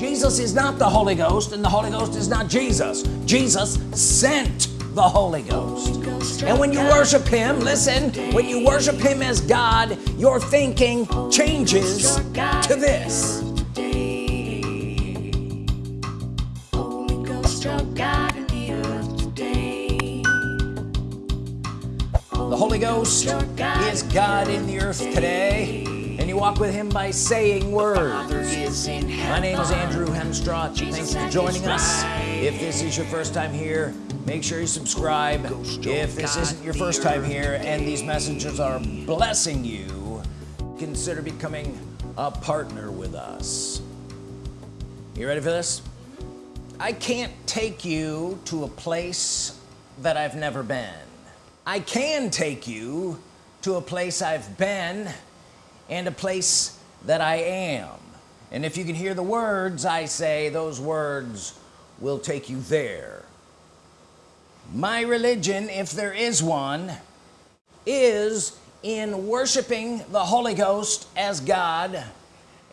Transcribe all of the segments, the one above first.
Jesus is not the Holy Ghost and the Holy Ghost is not Jesus. Jesus sent the Holy Ghost. And when you worship him listen when you worship him as God your thinking changes to this. The Holy Ghost is God in the earth today you walk with him by saying words. My name is Andrew Hemstraught thanks for joining us. if this is your first time here make sure you subscribe. If this isn't your first time here and these messages are blessing you consider becoming a partner with us. You ready for this? I can't take you to a place that I've never been. I can take you to a place I've been and a place that I am. And if you can hear the words I say those words will take you there. My religion if there is one is in worshiping the Holy Ghost as God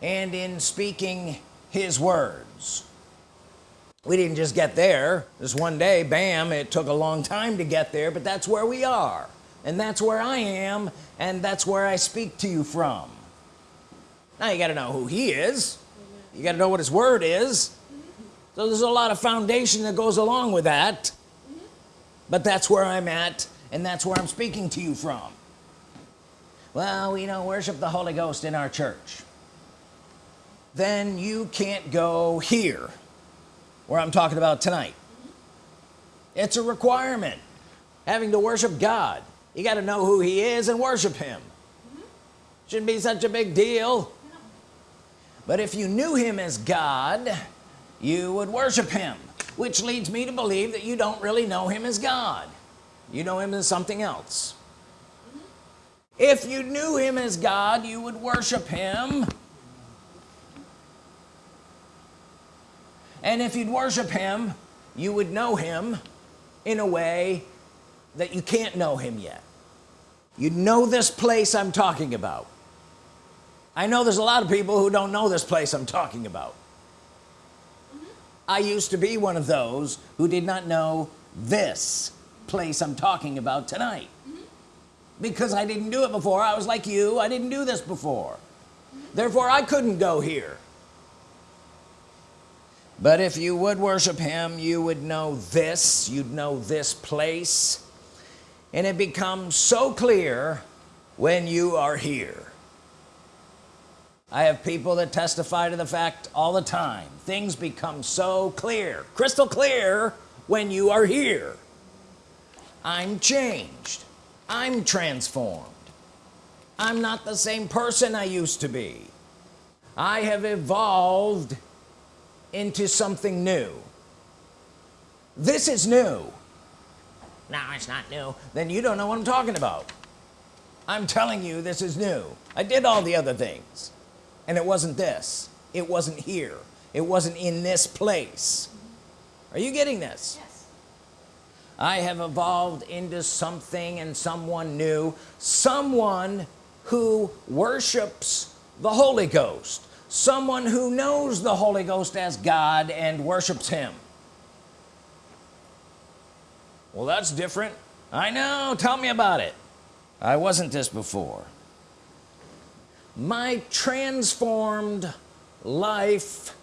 and in speaking his words. We didn't just get there. This one day bam it took a long time to get there but that's where we are and that's where I am and that's where I speak to you from. Now you got to know who he is. You got to know what his word is. So there's a lot of foundation that goes along with that. But that's where I'm at and that's where I'm speaking to you from. Well we don't worship the Holy Ghost in our church. Then you can't go here where I'm talking about tonight. It's a requirement having to worship God you got to know who he is and worship him. Shouldn't be such a big deal. But if you knew him as God you would worship him which leads me to believe that you don't really know him as God. You know him as something else. If you knew him as God you would worship him. And if you'd worship him you would know him in a way that you can't know him yet you know this place I'm talking about. I know there's a lot of people who don't know this place I'm talking about. I used to be one of those who did not know this place I'm talking about tonight. Mm -hmm. because I didn't do it before. I was like you. I didn't do this before. Mm -hmm. therefore I couldn't go here. But if you would worship him you would know this. You'd know this place and it becomes so clear when you are here. I have people that testify to the fact all the time. Things become so clear crystal clear when you are here. I'm changed. I'm transformed. I'm not the same person I used to be. I have evolved into something new. This is new no it's not new. Then you don't know what I'm talking about. I'm telling you this is new. I did all the other things. And it wasn't this. It wasn't here. It wasn't in this place. Are you getting this? Yes. I have evolved into something and someone new. Someone who worships the Holy Ghost. Someone who knows the Holy Ghost as God and worships him well that's different. I know. Tell me about it. I wasn't this before. My transformed life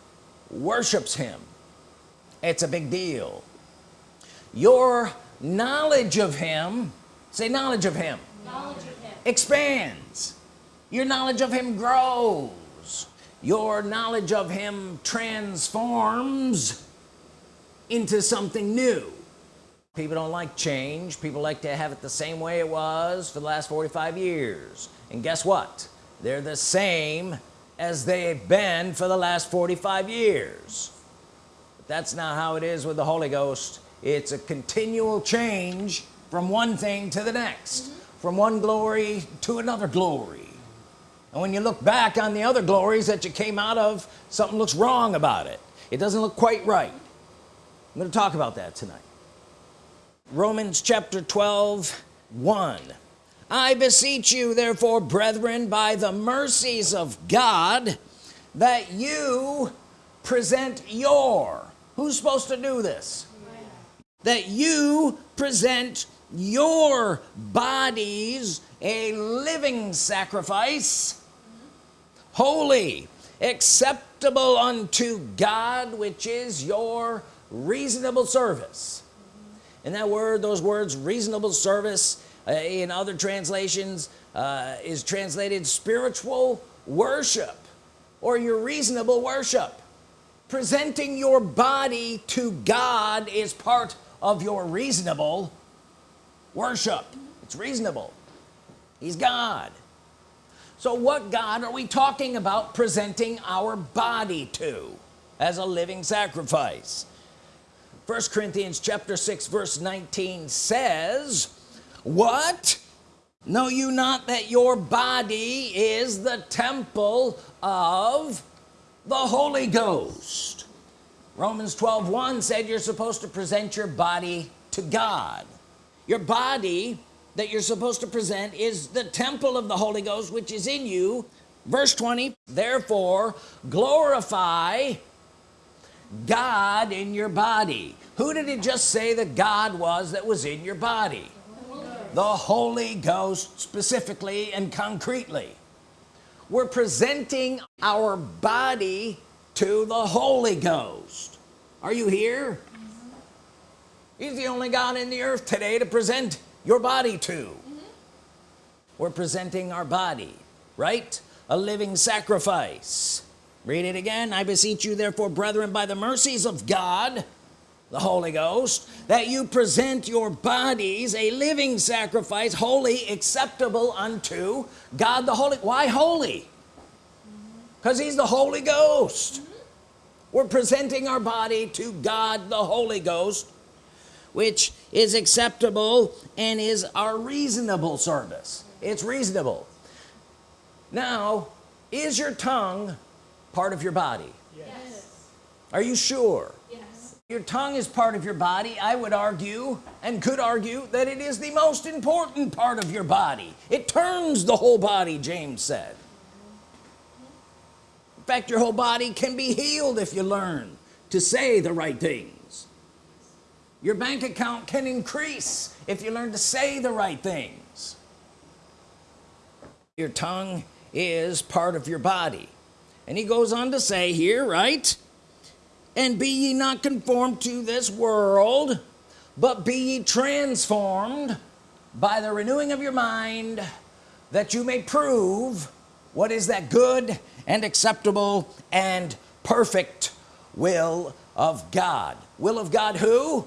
worships him. It's a big deal. Your knowledge of him say knowledge of him, knowledge of him. expands. Your knowledge of him grows. Your knowledge of him transforms into something new people don't like change. People like to have it the same way it was for the last 45 years. And guess what? They're the same as they've been for the last 45 years. But that's not how it is with the Holy Ghost. It's a continual change from one thing to the next mm -hmm. from one glory to another glory. And when you look back on the other glories that you came out of something looks wrong about it. It doesn't look quite right. I'm going to talk about that tonight Romans chapter 12 1 I beseech you therefore brethren by the mercies of God that you present your who's supposed to do this? That you present your bodies a living sacrifice holy acceptable unto God which is your reasonable service and that word those words reasonable service uh, in other translations uh, is translated spiritual worship or your reasonable worship. Presenting your body to God is part of your reasonable worship. It's reasonable. He's God. So what God are we talking about presenting our body to as a living sacrifice first Corinthians chapter 6 verse 19 says what? Know you not that your body is the temple of the Holy Ghost? Romans 12 1 said you're supposed to present your body to God. Your body that you're supposed to present is the temple of the Holy Ghost which is in you. Verse 20 therefore glorify God in your body. Who did he just say that God was that was in your body? The Holy Ghost specifically and concretely. We're presenting our body to the Holy Ghost. Are you here? He's the only God in the earth today to present your body to. Mm -hmm. we're presenting our body right? A living sacrifice read it again. I beseech you therefore brethren by the mercies of God the Holy Ghost that you present your bodies a living sacrifice holy acceptable unto God the Holy why holy? Because he's the Holy Ghost. We're presenting our body to God the Holy Ghost which is acceptable and is our reasonable service. It's reasonable. Now is your tongue part of your body. Yes. Are you sure? Yes. Your tongue is part of your body. I would argue and could argue that it is the most important part of your body. It turns the whole body James said. In fact your whole body can be healed if you learn to say the right things. Your bank account can increase if you learn to say the right things. Your tongue is part of your body and he goes on to say here right? And be ye not conformed to this world but be ye transformed by the renewing of your mind that you may prove what is that good and acceptable and perfect will of God. Will of God who?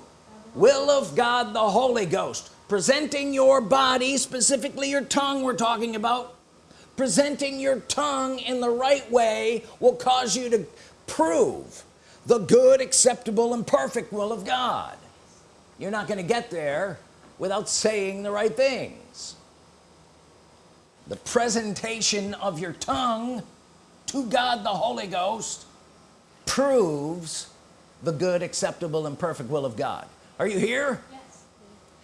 Will of God the Holy Ghost. Presenting your body specifically your tongue we're talking about presenting your tongue in the right way will cause you to prove the good acceptable and perfect will of God. You're not going to get there without saying the right things. The presentation of your tongue to God the Holy Ghost proves the good acceptable and perfect will of God. Are you here? Yes.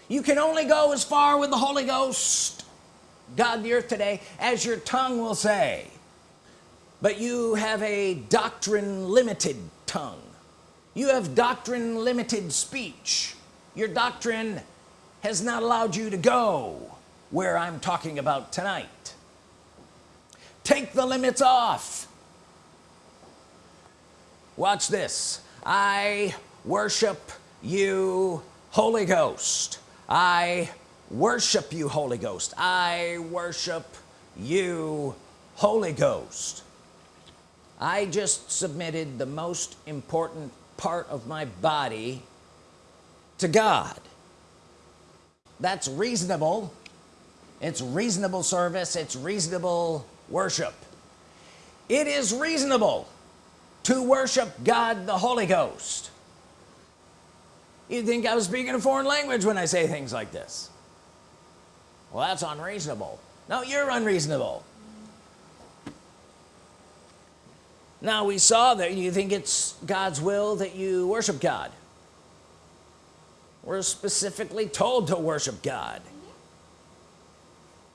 you can only go as far with the Holy Ghost God the earth today as your tongue will say. But you have a doctrine limited tongue. You have doctrine limited speech. Your doctrine has not allowed you to go where I'm talking about tonight. Take the limits off. Watch this. I worship you Holy Ghost. I worship you Holy Ghost. I worship you Holy Ghost. I just submitted the most important part of my body to God. That's reasonable. It's reasonable service. It's reasonable worship. It is reasonable to worship God the Holy Ghost. You think I was speaking a foreign language when I say things like this well that's unreasonable. No you're unreasonable. Now we saw that you think it's God's will that you worship God. We're specifically told to worship God.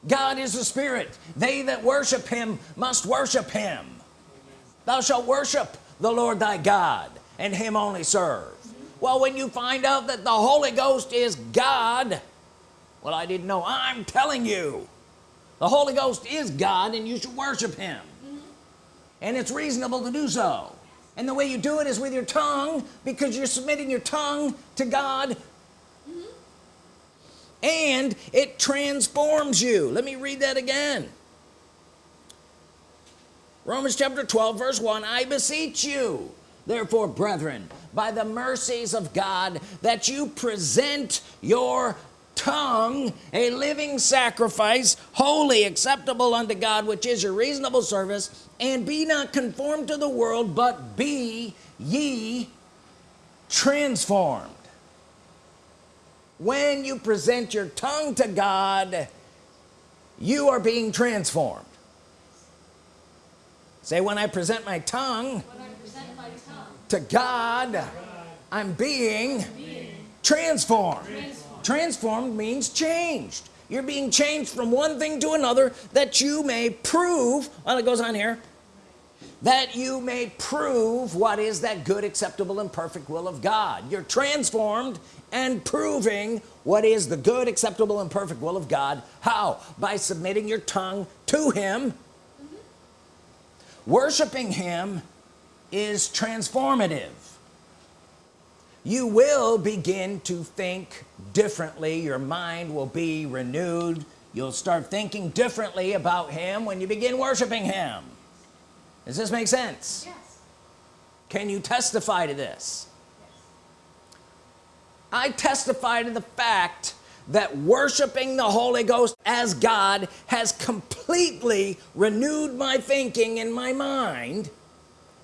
God is a spirit. They that worship him must worship him. Thou shalt worship the Lord thy God and him only serve. Well when you find out that the Holy Ghost is God well I didn't know. I'm telling you. The Holy Ghost is God and you should worship him. And it's reasonable to do so. And the way you do it is with your tongue because you're submitting your tongue to God. And it transforms you. Let me read that again. Romans chapter 12 verse 1 I beseech you therefore brethren by the mercies of God that you present your tongue a living sacrifice holy acceptable unto God which is your reasonable service and be not conformed to the world but be ye transformed. When you present your tongue to God you are being transformed. Say when I present my tongue, present my tongue to God, I'm being, transformed. transformed transformed means changed. You're being changed from one thing to another that you may prove well it goes on here that you may prove what is that good acceptable and perfect will of God. You're transformed and proving what is the good acceptable and perfect will of God. How? By submitting your tongue to him. Mm -hmm. worshiping him is transformative you will begin to think differently. Your mind will be renewed. You'll start thinking differently about him when you begin worshiping him. Does this make sense? Yes. can you testify to this? Yes. I testify to the fact that worshiping the Holy Ghost as God has completely renewed my thinking in my mind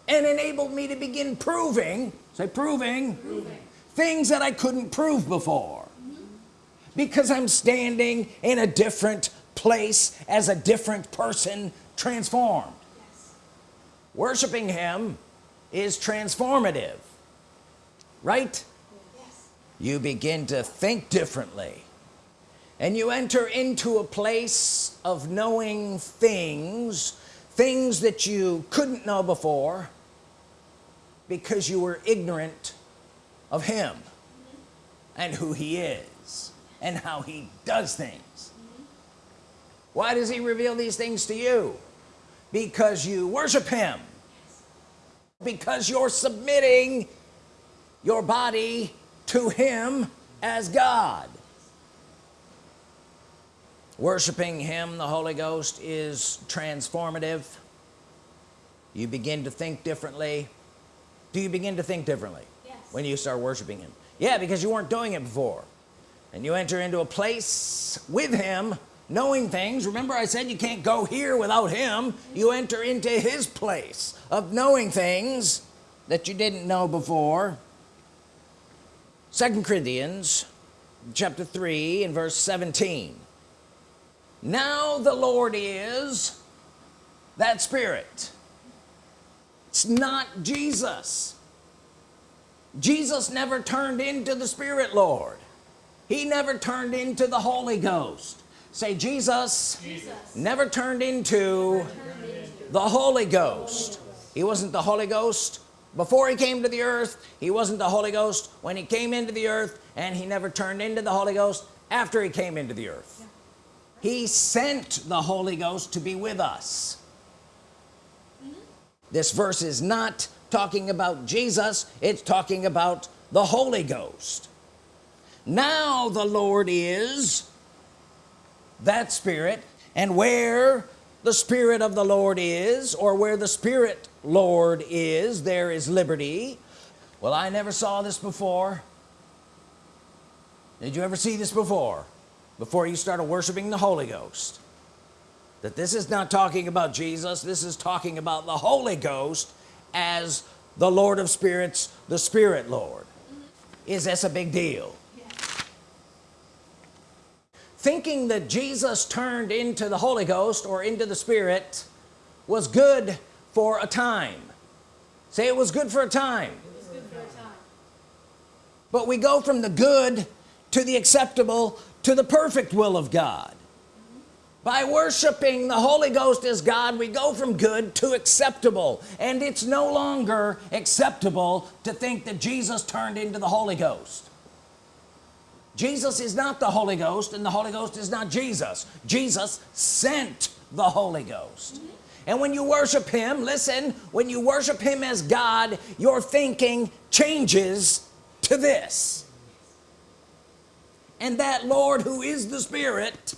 and enabled me to begin proving say proving, proving. things that I couldn't prove before because I'm standing in a different place as a different person transformed yes. worshiping him is transformative right yes. you begin to think differently and you enter into a place of knowing things things that you couldn't know before because you were ignorant of him and who he is and how he does things. Why does he reveal these things to you? Because you worship him. Because you're submitting your body to him as God. Worshiping him the Holy Ghost is transformative. You begin to think differently do you begin to think differently yes. when you start worshiping him? Yeah because you weren't doing it before. And you enter into a place with him knowing things. Remember I said you can't go here without him. You enter into his place of knowing things that you didn't know before. Second Corinthians chapter 3 and verse 17 now the Lord is that spirit it's not Jesus. Jesus never turned into the Spirit Lord. He never turned into the Holy Ghost. Say Jesus, Jesus. never turned into the Holy Ghost. He wasn't the Holy Ghost before he came to the earth. He wasn't the Holy Ghost when he came into the earth and he never turned into the Holy Ghost after he came into the earth. He sent the Holy Ghost to be with us. This verse is not talking about Jesus it's talking about the Holy Ghost. Now the Lord is that spirit and where the Spirit of the Lord is or where the Spirit Lord is there is liberty. Well I never saw this before. Did you ever see this before? Before you started worshiping the Holy Ghost that this is not talking about Jesus. This is talking about the Holy Ghost as the Lord of spirits the Spirit Lord. Is this a big deal? Thinking that Jesus turned into the Holy Ghost or into the Spirit was good for a time. Say it was good for a time, for a time. but we go from the good to the acceptable to the perfect will of God by worshiping the Holy Ghost as God we go from good to acceptable. And it's no longer acceptable to think that Jesus turned into the Holy Ghost. Jesus is not the Holy Ghost and the Holy Ghost is not Jesus. Jesus sent the Holy Ghost. And when you worship him listen when you worship him as God your thinking changes to this. And that Lord who is the Spirit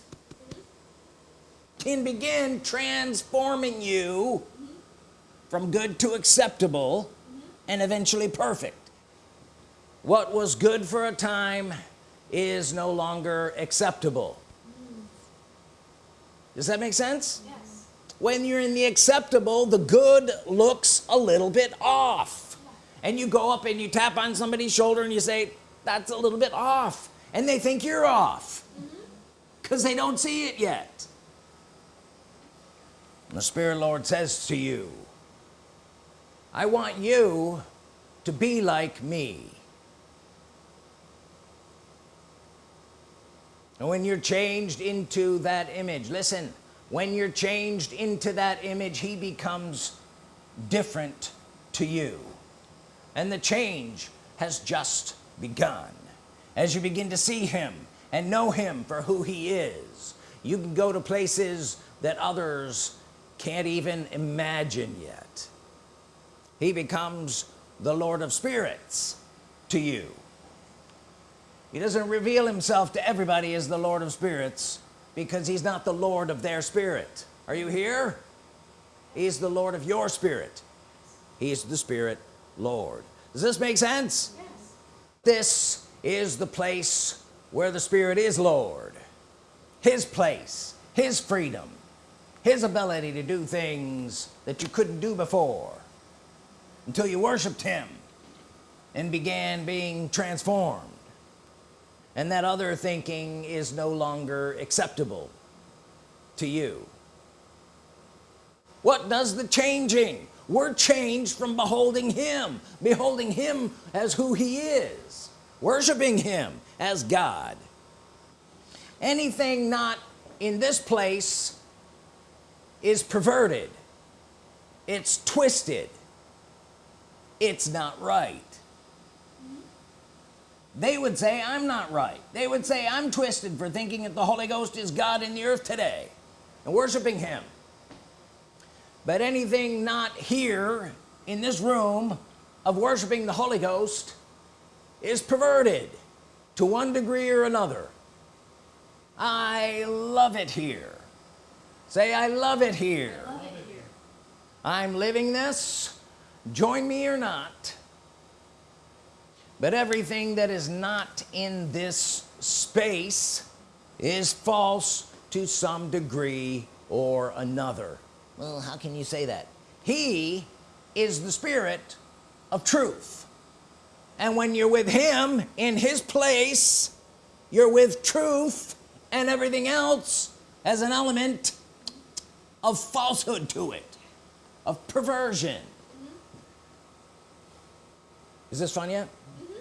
can begin transforming you from good to acceptable and eventually perfect what was good for a time is no longer acceptable does that make sense yes. when you're in the acceptable the good looks a little bit off and you go up and you tap on somebody's shoulder and you say that's a little bit off and they think you're off because mm-hmm. mm -hmm. they don't see it yet the Spirit Lord says to you I want you to be like me. And when you're changed into that image listen when you're changed into that image he becomes different to you. And the change has just begun. As you begin to see him and know him for who he is you can go to places that others can't even imagine yet. He becomes the Lord of spirits to you. He doesn't reveal himself to everybody as the Lord of spirits because he's not the Lord of their spirit. Are you here? He's the Lord of your spirit. He's the Spirit Lord. Does this make sense? Yes. this is the place where the Spirit is Lord. His place his freedom his ability to do things that you couldn't do before until you worshiped him and began being transformed. And that other thinking is no longer acceptable to you. What does the changing? We're changed from beholding him beholding him as who he is worshiping him as God. Anything not in this place is perverted. It's twisted. It's not right. They would say I'm not right. They would say I'm twisted for thinking that the Holy Ghost is God in the earth today and worshiping him. But anything not here in this room of worshiping the Holy Ghost is perverted to one degree or another. I love it here say I love it here, love it here. I'm living this. Join me or not. But everything that is not in this space is false to some degree or another. Well how can you say that? He is the spirit of truth. And when you're with him in his place you're with truth and everything else as an element of falsehood to it of perversion. Mm-hmm. Is this fun yet? Mm-hmm.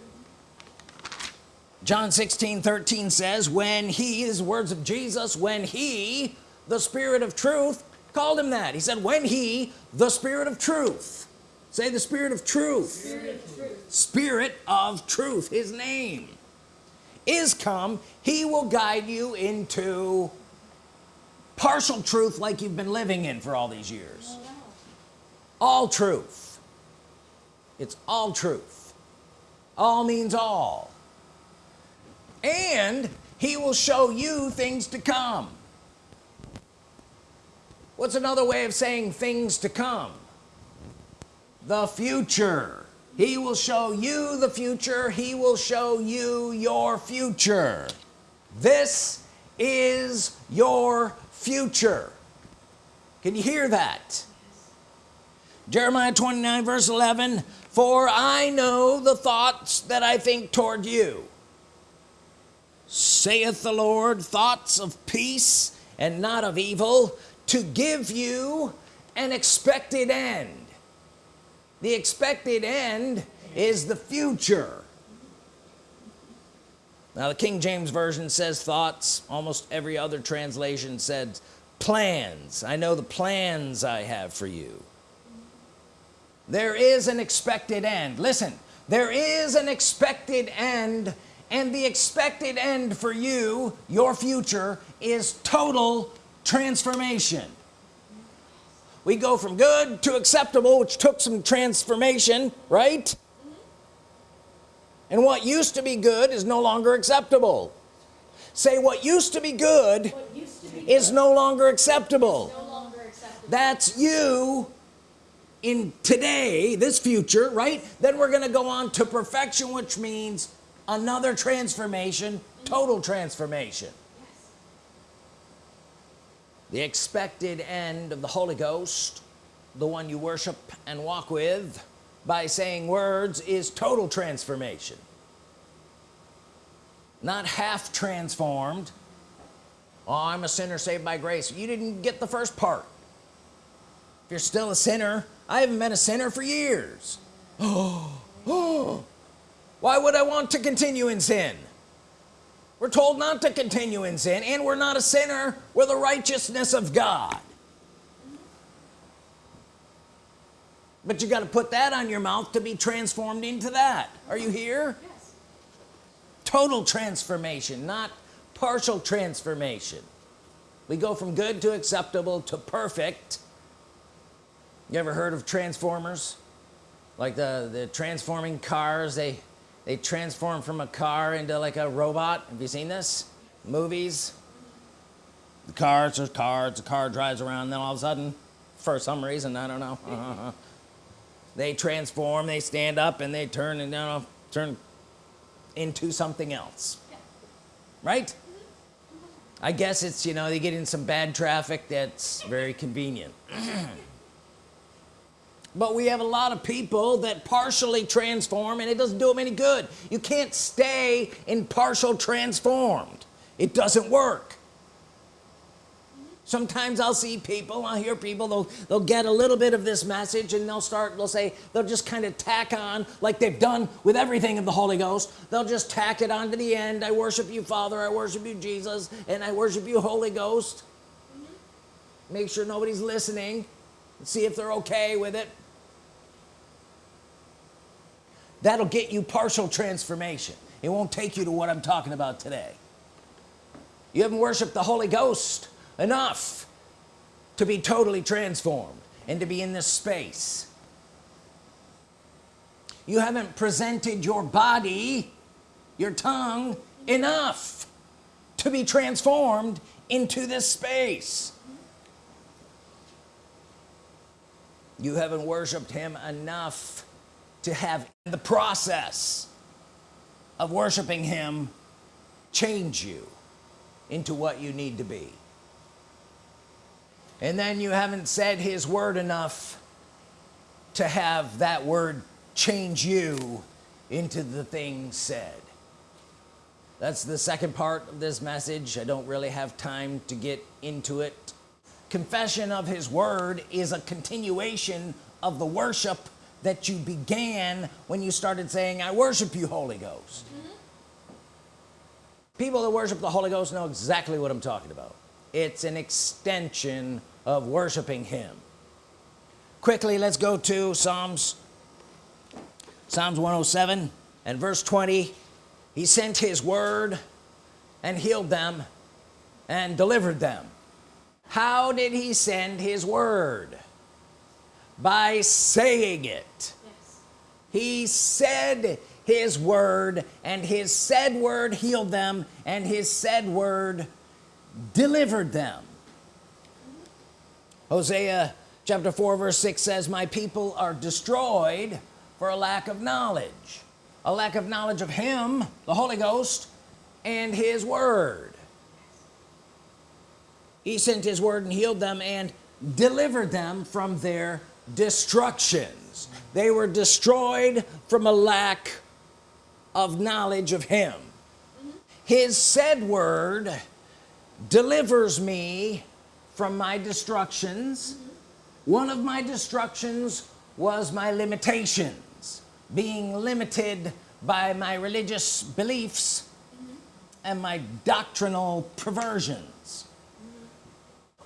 John 16 13 says when he is words of Jesus when he the Spirit of truth called him that. He said when he the Spirit of truth. Say the Spirit of truth. Spirit of truth, Spirit of truth. his name. Is come he will guide you into partial truth like you've been living in for all these years. Oh, all truth. It's all truth. All means all. And he will show you things to come. What's another way of saying things to come? The future. He will show you the future. He will show you your future. This is your future. Can you hear that? Jeremiah 29 verse 11 for I know the thoughts that I think toward you saith the Lord thoughts of peace and not of evil to give you an expected end. The expected end is the future now the King James Version says thoughts. Almost every other translation said plans. I know the plans I have for you. There is an expected end. Listen there is an expected end and the expected end for you your future is total transformation. We go from good to acceptable which took some transformation right and what used to be good is no longer acceptable. Say what used to be good to be is no longer acceptable. no longer acceptable. that's you in today this future right? Then we're gonna go on to perfection which means another transformation mm-hmm. total transformation. Yes. the expected end of the Holy Ghost the one you worship and walk with by saying words is total transformation. Not half transformed. Oh I'm a sinner saved by grace. You didn't get the first part. If you're still a sinner I haven't been a sinner for years. Oh, oh. why would I want to continue in sin? We're told not to continue in sin and we're not a sinner. We're the righteousness of God but you got to put that on your mouth to be transformed into that. Are you here? Yes. total transformation not partial transformation. We go from good to acceptable to perfect. You ever heard of transformers? Like the the transforming cars they they transform from a car into like a robot. Have you seen this? Movies. The cars are cars the car drives around then all of a sudden for some reason I don't know they transform they stand up and they turn and you know, turn into something else. Right? Mm-hmm. I guess it's you know they get in some bad traffic that's very convenient. But we have a lot of people that partially transform and it doesn't do them any good. You can't stay in partial transformed. It doesn't work sometimes I'll see people I'll hear people they'll they'll get a little bit of this message and they'll start they'll say they'll just kind of tack on like they've done with everything of the Holy Ghost. They'll just tack it on to the end. I worship you Father. I worship you Jesus. And I worship you Holy Ghost. Make sure nobody's listening. See if they're okay with it. That'll get you partial transformation. It won't take you to what I'm talking about today. You haven't worshiped the Holy Ghost enough to be totally transformed and to be in this space. You haven't presented your body your tongue enough to be transformed into this space. You haven't worshiped him enough to have the process of worshiping him change you into what you need to be and then you haven't said his word enough to have that word change you into the thing said. That's the second part of this message. I don't really have time to get into it. Confession of his word is a continuation of the worship that you began when you started saying I worship you Holy Ghost. Mm-hmm. People that worship the Holy Ghost know exactly what I'm talking about it's an extension of worshiping him. Quickly let's go to Psalms Psalms 107 and verse 20 he sent his word and healed them and delivered them. How did he send his word? By saying it. Yes. he said his word and his said word healed them and his said word delivered them. Hosea chapter 4 verse 6 says my people are destroyed for a lack of knowledge a lack of knowledge of him the Holy Ghost and his word. He sent his word and healed them and delivered them from their destructions. They were destroyed from a lack of knowledge of him. His said word delivers me from my destructions. One of my destructions was my limitations being limited by my religious beliefs and my doctrinal perversions.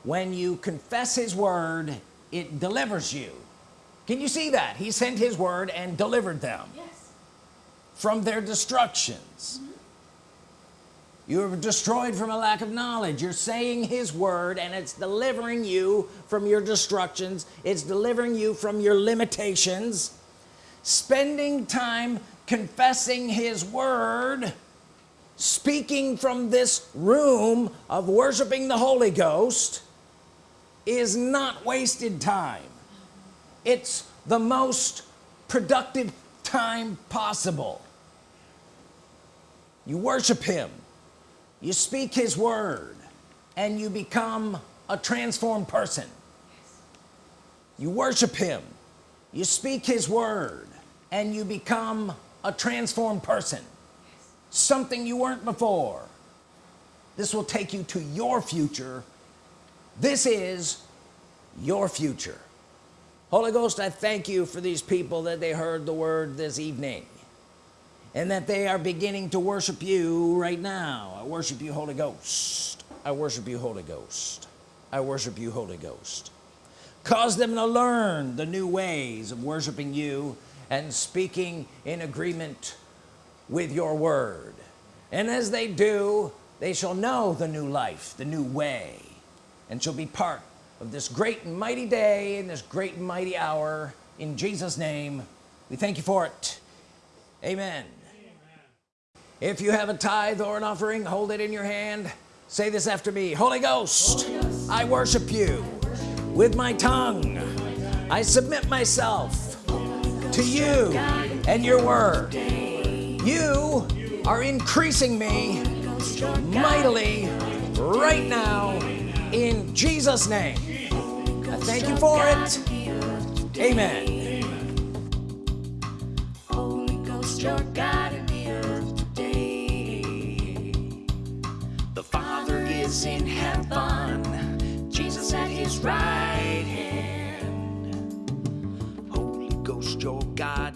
When you confess his word it delivers you. Can you see that? He sent his word and delivered them Yes. from their destructions you are destroyed from a lack of knowledge. You're saying his word and it's delivering you from your destructions. It's delivering you from your limitations. Spending time confessing his word speaking from this room of worshiping the Holy Ghost is not wasted time. It's the most productive time possible. You worship him you speak his word and you become a transformed person. You worship him. You speak his word and you become a transformed person. Something you weren't before. This will take you to your future. This is your future. Holy Ghost I thank you for these people that they heard the word this evening and that they are beginning to worship you right now. I worship you Holy Ghost. I worship you Holy Ghost. I worship you Holy Ghost. Cause them to learn the new ways of worshiping you and speaking in agreement with your word. And as they do they shall know the new life the new way and shall be part of this great and mighty day in this great and mighty hour. In Jesus name we thank you for it. Amen if you have a tithe or an offering hold it in your hand. Say this after me. Holy Ghost, I worship you. With my tongue I submit myself to you and your word. You are increasing me mightily right now in Jesus name. I thank you for it. Amen is in heaven, Jesus at his right hand. Holy Ghost, your God